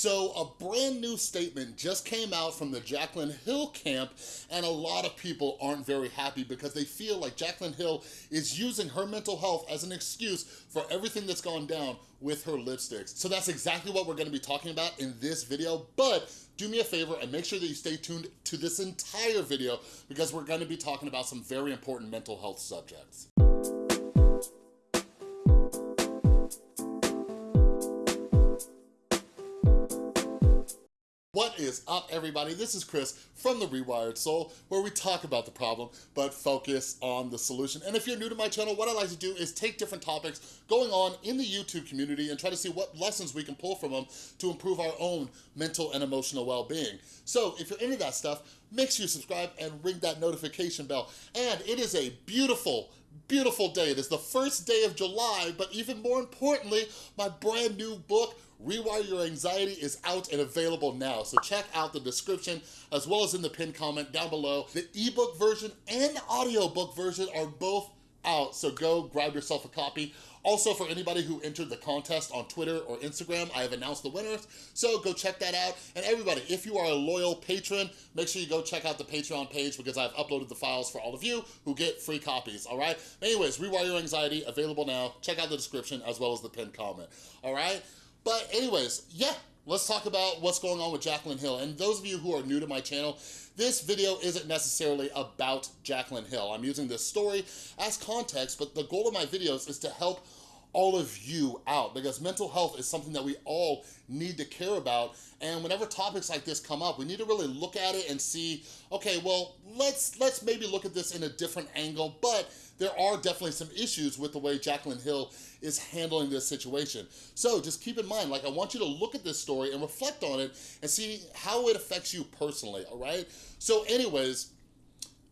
So a brand new statement just came out from the Jaclyn Hill camp and a lot of people aren't very happy because they feel like Jaclyn Hill is using her mental health as an excuse for everything that's gone down with her lipsticks. So that's exactly what we're gonna be talking about in this video, but do me a favor and make sure that you stay tuned to this entire video because we're gonna be talking about some very important mental health subjects. What is up, everybody? This is Chris from The Rewired Soul, where we talk about the problem, but focus on the solution. And if you're new to my channel, what I like to do is take different topics going on in the YouTube community and try to see what lessons we can pull from them to improve our own mental and emotional well-being. So if you're into that stuff, make sure you subscribe and ring that notification bell. And it is a beautiful, beautiful day. It is the first day of July, but even more importantly, my brand new book, Rewire Your Anxiety is out and available now. So check out the description as well as in the pinned comment down below. The ebook version and audiobook version are both out, so go grab yourself a copy. Also, for anybody who entered the contest on Twitter or Instagram, I have announced the winners, so go check that out. And everybody, if you are a loyal patron, make sure you go check out the Patreon page because I've uploaded the files for all of you who get free copies, all right? Anyways, Rewire Your Anxiety, available now. Check out the description as well as the pinned comment, all right? But anyways, yeah, let's talk about what's going on with Jaclyn Hill. And those of you who are new to my channel, this video isn't necessarily about Jaclyn Hill. I'm using this story as context, but the goal of my videos is to help all of you out because mental health is something that we all need to care about and whenever topics like this come up we need to really look at it and see okay well let's let's maybe look at this in a different angle but there are definitely some issues with the way Jaclyn Hill is handling this situation. So just keep in mind, like I want you to look at this story and reflect on it and see how it affects you personally, all right? So anyways,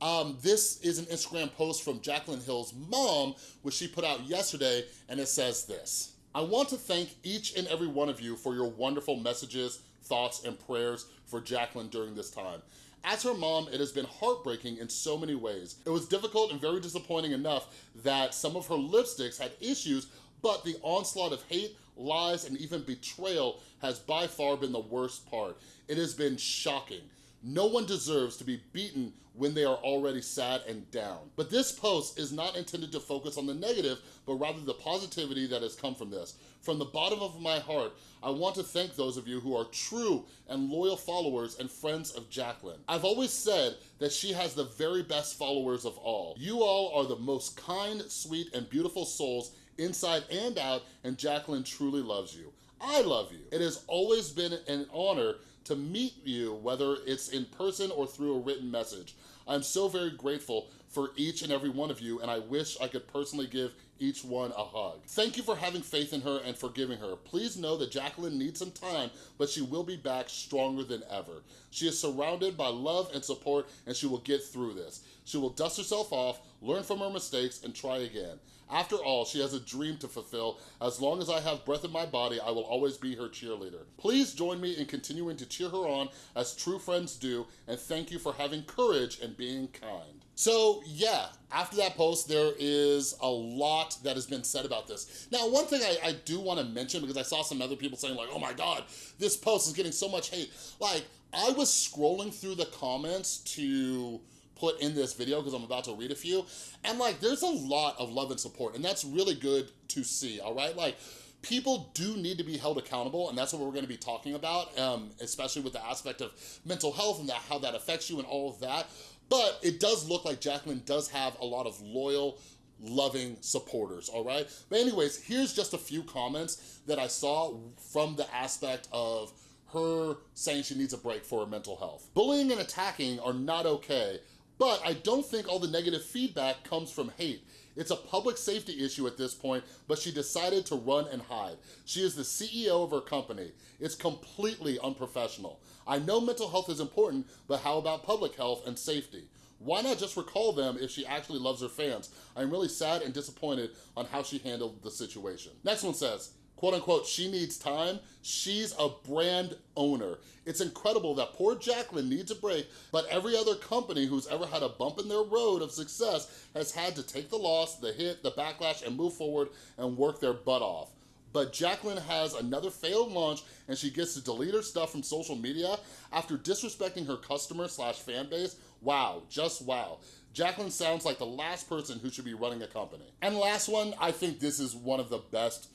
um, this is an Instagram post from Jaclyn Hill's mom, which she put out yesterday, and it says this. I want to thank each and every one of you for your wonderful messages, thoughts, and prayers for Jaclyn during this time. As her mom, it has been heartbreaking in so many ways. It was difficult and very disappointing enough that some of her lipsticks had issues, but the onslaught of hate, lies, and even betrayal has by far been the worst part. It has been shocking. No one deserves to be beaten when they are already sad and down. But this post is not intended to focus on the negative, but rather the positivity that has come from this. From the bottom of my heart, I want to thank those of you who are true and loyal followers and friends of Jaclyn. I've always said that she has the very best followers of all. You all are the most kind, sweet, and beautiful souls inside and out, and Jaclyn truly loves you. I love you. It has always been an honor to meet you, whether it's in person or through a written message. I'm so very grateful for each and every one of you, and I wish I could personally give each one a hug. Thank you for having faith in her and forgiving her. Please know that Jaclyn needs some time, but she will be back stronger than ever. She is surrounded by love and support, and she will get through this. She will dust herself off, learn from her mistakes, and try again. After all, she has a dream to fulfill. As long as I have breath in my body, I will always be her cheerleader. Please join me in continuing to cheer her on as true friends do, and thank you for having courage and being kind. So yeah, after that post, there is a lot that has been said about this. Now, one thing I, I do wanna mention, because I saw some other people saying like, oh my God, this post is getting so much hate. Like, I was scrolling through the comments to put in this video because I'm about to read a few. And like, there's a lot of love and support and that's really good to see, all right? Like, people do need to be held accountable and that's what we're gonna be talking about, um, especially with the aspect of mental health and that, how that affects you and all of that. But it does look like Jaclyn does have a lot of loyal, loving supporters, all right? But anyways, here's just a few comments that I saw from the aspect of her saying she needs a break for her mental health. Bullying and attacking are not okay, but I don't think all the negative feedback comes from hate. It's a public safety issue at this point, but she decided to run and hide. She is the CEO of her company. It's completely unprofessional. I know mental health is important, but how about public health and safety? Why not just recall them if she actually loves her fans? I'm really sad and disappointed on how she handled the situation. Next one says, quote unquote, she needs time, she's a brand owner. It's incredible that poor Jaclyn needs a break, but every other company who's ever had a bump in their road of success has had to take the loss, the hit, the backlash, and move forward and work their butt off. but Jaclyn has another failed launch and she gets to delete her stuff from social media after disrespecting her customer slash fan base. Wow, just wow. Jaclyn sounds like the last person who should be running a company. And last one, I think this is one of the best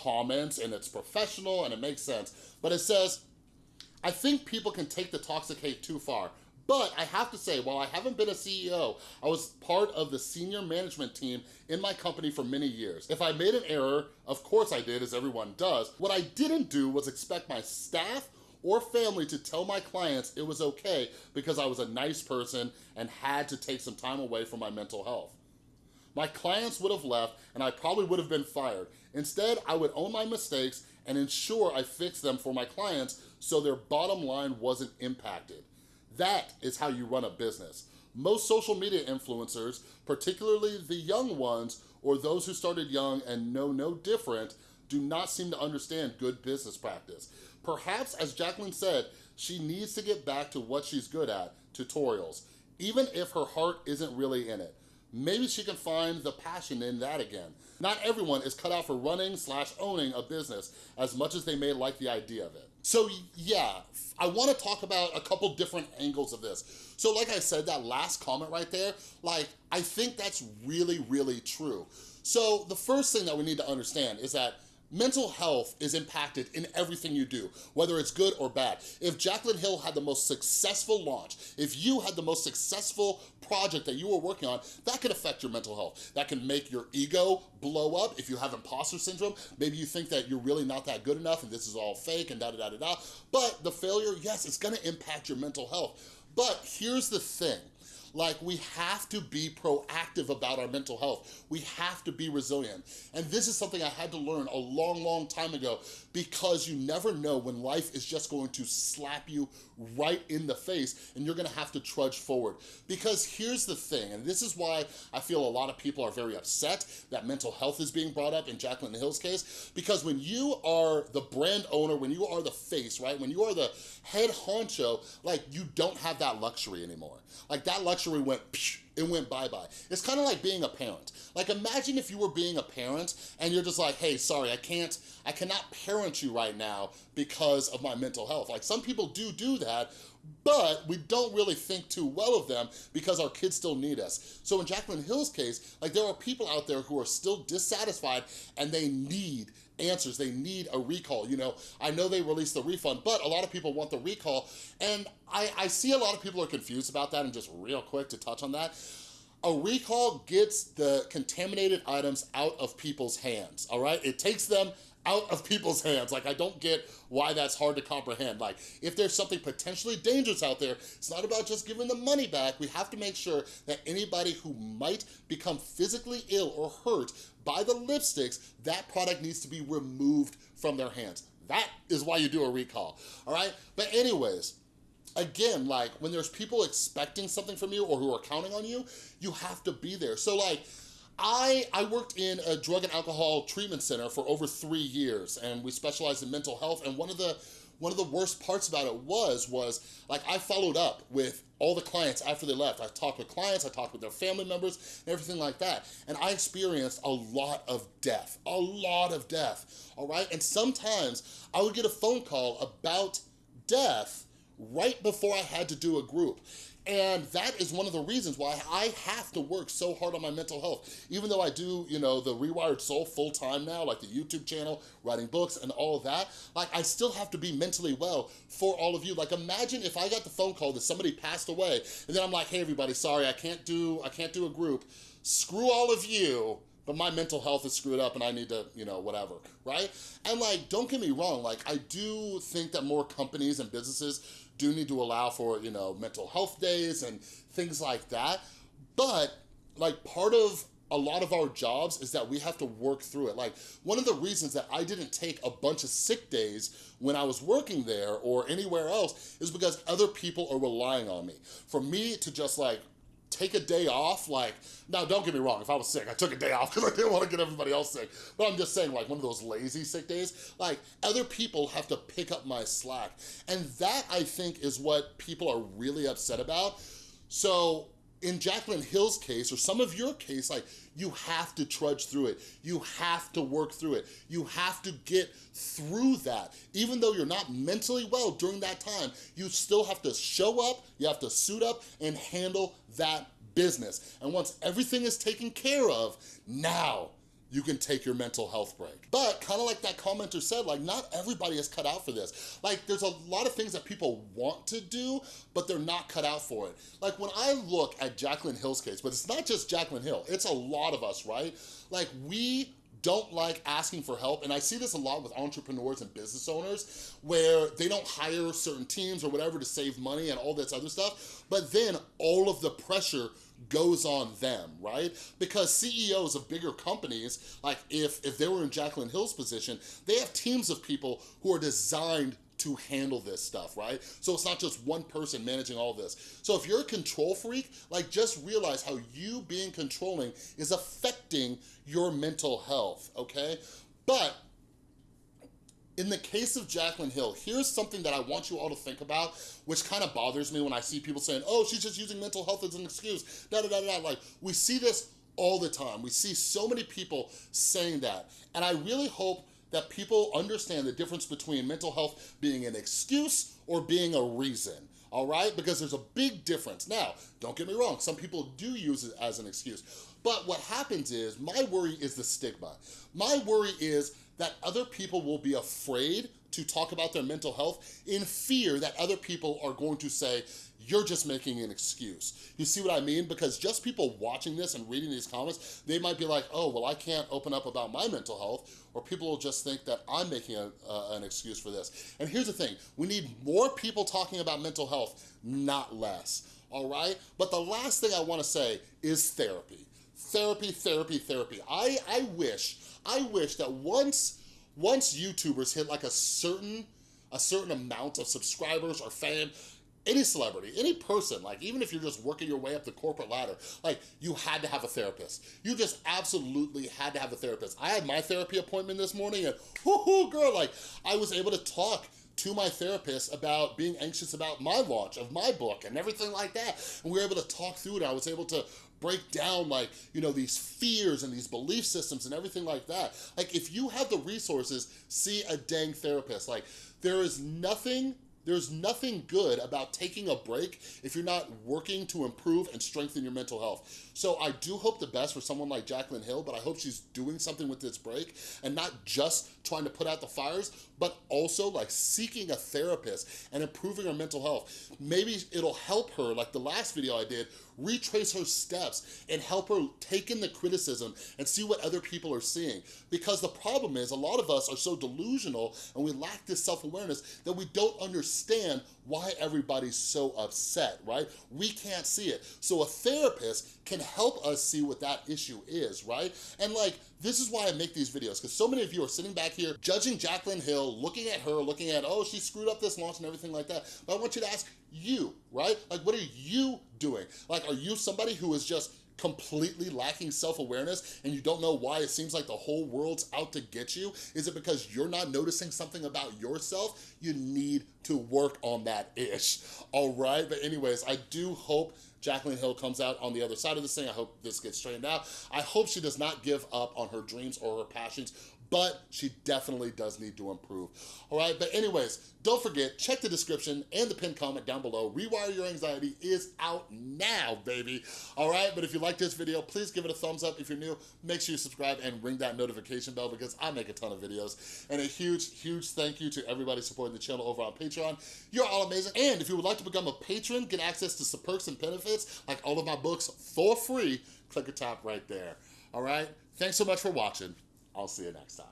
comments and it's professional and it makes sense. But it says, I think people can take the toxic hate too far. But I have to say, while I haven't been a CEO, I was part of the senior management team in my company for many years. If I made an error, of course I did, as everyone does. What I didn't do was expect my staff or family to tell my clients it was okay because I was a nice person and had to take some time away from my mental health. My clients would have left and I probably would have been fired. Instead, I would own my mistakes and ensure I fixed them for my clients so their bottom line wasn't impacted. That is how you run a business. Most social media influencers, particularly the young ones or those who started young and know no different, do not seem to understand good business practice. Perhaps, as Jaclyn said, she needs to get back to what she's good at, tutorials, even if her heart isn't really in it. Maybe she can find the passion in that again. Not everyone is cut out for running slash owning a business as much as they may like the idea of it. So yeah, I wanna talk about a couple different angles of this. So like I said, that last comment right there, like, I think that's really, really true. So the first thing that we need to understand is that Mental health is impacted in everything you do, whether it's good or bad. If Jaclyn Hill had the most successful launch, if you had the most successful project that you were working on, that could affect your mental health. That can make your ego blow up. If you have imposter syndrome, maybe you think that you're really not that good enough and this is all fake and da da da da da. But the failure, yes, it's gonna impact your mental health. But here's the thing, like we have to be proactive about our mental health. We have to be resilient. And this is something I had to learn a long, long time ago because you never know when life is just going to slap you right in the face and you're gonna have to trudge forward. Because here's the thing, and this is why I feel a lot of people are very upset that mental health is being brought up in Jaclyn Hill's case, because when you are the brand owner, when you are the face, right? When you are the head honcho, like you don't have that luxury anymore. Like that luxury went, it went bye-bye. It's kind of like being a parent. Like imagine if you were being a parent and you're just like, hey, sorry, I can't, I cannot parent you right now because of my mental health. Like some people do do that, but we don't really think too well of them because our kids still need us. So in Jaclyn Hill's case, like there are people out there who are still dissatisfied and they need answers. They need a recall. You know, I know they released the refund, but a lot of people want the recall. And I, I see a lot of people are confused about that and just real quick to touch on that. A recall gets the contaminated items out of people's hands, all right? It takes them out of people's hands. Like, I don't get why that's hard to comprehend. Like, if there's something potentially dangerous out there, it's not about just giving the money back. We have to make sure that anybody who might become physically ill or hurt by the lipsticks, that product needs to be removed from their hands. That is why you do a recall, all right? But anyways, again, like when there's people expecting something from you or who are counting on you, you have to be there. So like, I, I worked in a drug and alcohol treatment center for over three years and we specialized in mental health and one of the one of the worst parts about it was, was like I followed up with all the clients after they left. I talked with clients, I talked with their family members and everything like that. And I experienced a lot of death, a lot of death, all right? And sometimes I would get a phone call about death right before I had to do a group. And that is one of the reasons why I have to work so hard on my mental health. Even though I do, you know, the Rewired Soul full time now, like the YouTube channel, writing books and all that, like I still have to be mentally well for all of you. Like imagine if I got the phone call that somebody passed away and then I'm like, hey everybody, sorry, I can't do, I can't do a group. Screw all of you but my mental health is screwed up and I need to, you know, whatever, right? And like, don't get me wrong, like I do think that more companies and businesses do need to allow for, you know, mental health days and things like that. But like part of a lot of our jobs is that we have to work through it. Like one of the reasons that I didn't take a bunch of sick days when I was working there or anywhere else is because other people are relying on me. For me to just like take a day off, like, now don't get me wrong, if I was sick, I took a day off because I didn't want to get everybody else sick. But I'm just saying, like, one of those lazy sick days, like, other people have to pick up my slack. And that, I think, is what people are really upset about. So in Jaclyn Hill's case, or some of your case, like you have to trudge through it. You have to work through it. You have to get through that. Even though you're not mentally well during that time, you still have to show up, you have to suit up and handle that business. And once everything is taken care of, now you can take your mental health break. But kind of like that commenter said, like not everybody is cut out for this. Like there's a lot of things that people want to do, but they're not cut out for it. Like when I look at Jaclyn Hill's case, but it's not just Jaclyn Hill, it's a lot of us, right? Like we don't like asking for help. And I see this a lot with entrepreneurs and business owners where they don't hire certain teams or whatever to save money and all this other stuff. But then all of the pressure goes on them, right? Because CEOs of bigger companies, like if, if they were in Jaclyn Hill's position, they have teams of people who are designed to handle this stuff, right? So it's not just one person managing all this. So if you're a control freak, like just realize how you being controlling is affecting your mental health, okay? But in the case of Jaclyn Hill, here's something that I want you all to think about, which kind of bothers me when I see people saying, oh, she's just using mental health as an excuse, da da da da. Like, we see this all the time. We see so many people saying that. And I really hope that people understand the difference between mental health being an excuse or being a reason all right? Because there's a big difference. Now, don't get me wrong, some people do use it as an excuse, but what happens is, my worry is the stigma. My worry is that other people will be afraid to talk about their mental health in fear that other people are going to say, you're just making an excuse. You see what I mean? Because just people watching this and reading these comments, they might be like, oh, well, I can't open up about my mental health, or people will just think that I'm making a, uh, an excuse for this. And here's the thing, we need more people talking about mental health, not less, all right? But the last thing I wanna say is therapy. Therapy, therapy, therapy. I, I wish, I wish that once, once YouTubers hit like a certain, a certain amount of subscribers or fame, any celebrity, any person, like even if you're just working your way up the corporate ladder, like you had to have a therapist. You just absolutely had to have a therapist. I had my therapy appointment this morning and whoo girl, like I was able to talk to my therapist about being anxious about my launch of my book and everything like that. And we were able to talk through it. I was able to break down like, you know, these fears and these belief systems and everything like that. Like if you have the resources, see a dang therapist. Like there is nothing there's nothing good about taking a break if you're not working to improve and strengthen your mental health. So I do hope the best for someone like Jaclyn Hill, but I hope she's doing something with this break and not just trying to put out the fires, but also like seeking a therapist and improving her mental health. Maybe it'll help her, like the last video I did, retrace her steps and help her take in the criticism and see what other people are seeing. Because the problem is a lot of us are so delusional and we lack this self-awareness that we don't understand why everybody's so upset, right? We can't see it. So a therapist can help us see what that issue is, right? And like, this is why I make these videos, because so many of you are sitting back here judging Jaclyn Hill, looking at her, looking at, oh, she screwed up this launch and everything like that. But I want you to ask you, right? Like, what are you doing? Like, are you somebody who is just completely lacking self-awareness and you don't know why it seems like the whole world's out to get you? Is it because you're not noticing something about yourself? You need to work on that ish, all right? But anyways, I do hope Jaclyn Hill comes out on the other side of this thing. I hope this gets straightened out. I hope she does not give up on her dreams or her passions but she definitely does need to improve. All right, but anyways, don't forget, check the description and the pinned comment down below. Rewire Your Anxiety is out now, baby. All right, but if you like this video, please give it a thumbs up. If you're new, make sure you subscribe and ring that notification bell because I make a ton of videos. And a huge, huge thank you to everybody supporting the channel over on Patreon. You're all amazing. And if you would like to become a patron, get access to some perks and benefits, like all of my books for free, click the top right there. All right, thanks so much for watching. I'll see you next time.